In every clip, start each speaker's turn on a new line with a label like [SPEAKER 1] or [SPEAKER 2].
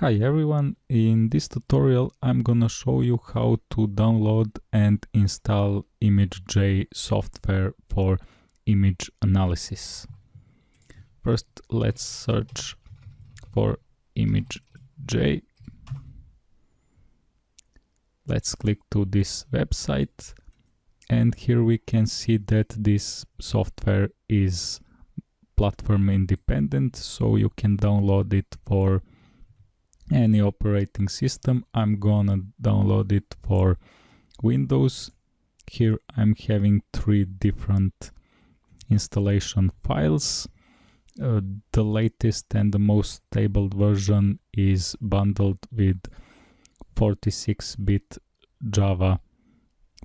[SPEAKER 1] Hi everyone, in this tutorial I'm gonna show you how to download and install ImageJ software for image analysis. First let's search for ImageJ. Let's click to this website and here we can see that this software is platform independent so you can download it for any operating system i'm gonna download it for windows. Here i'm having three different installation files. Uh, the latest and the most stable version is bundled with 46-bit java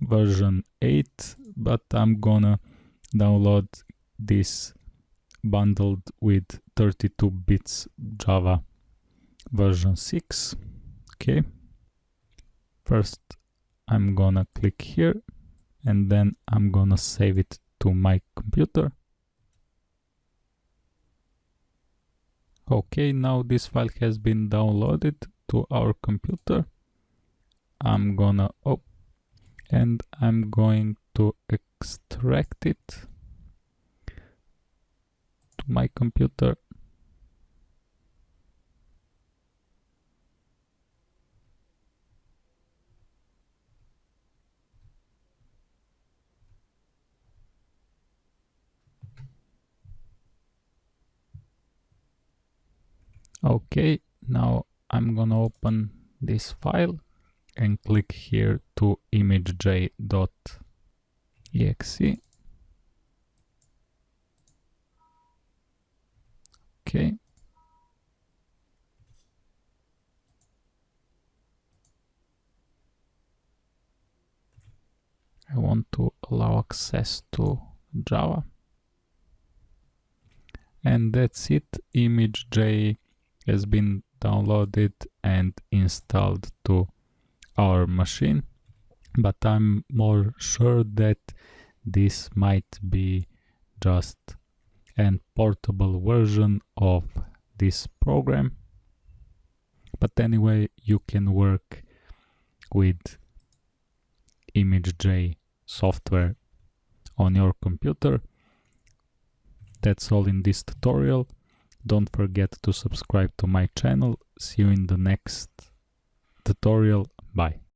[SPEAKER 1] version 8 but i'm gonna download this bundled with 32 bits java version 6 okay. First I'm gonna click here and then I'm gonna save it to my computer. Okay now this file has been downloaded to our computer. I'm gonna oh and I'm going to extract it to my computer okay now I'm gonna open this file and click here to imagej.exe okay. I want to allow access to Java. And that's it ImageJ has been downloaded and installed to our machine but I'm more sure that this might be just an portable version of this program. But anyway you can work with ImageJ software on your computer. That's all in this tutorial don't forget to subscribe to my channel. See you in the next tutorial. Bye.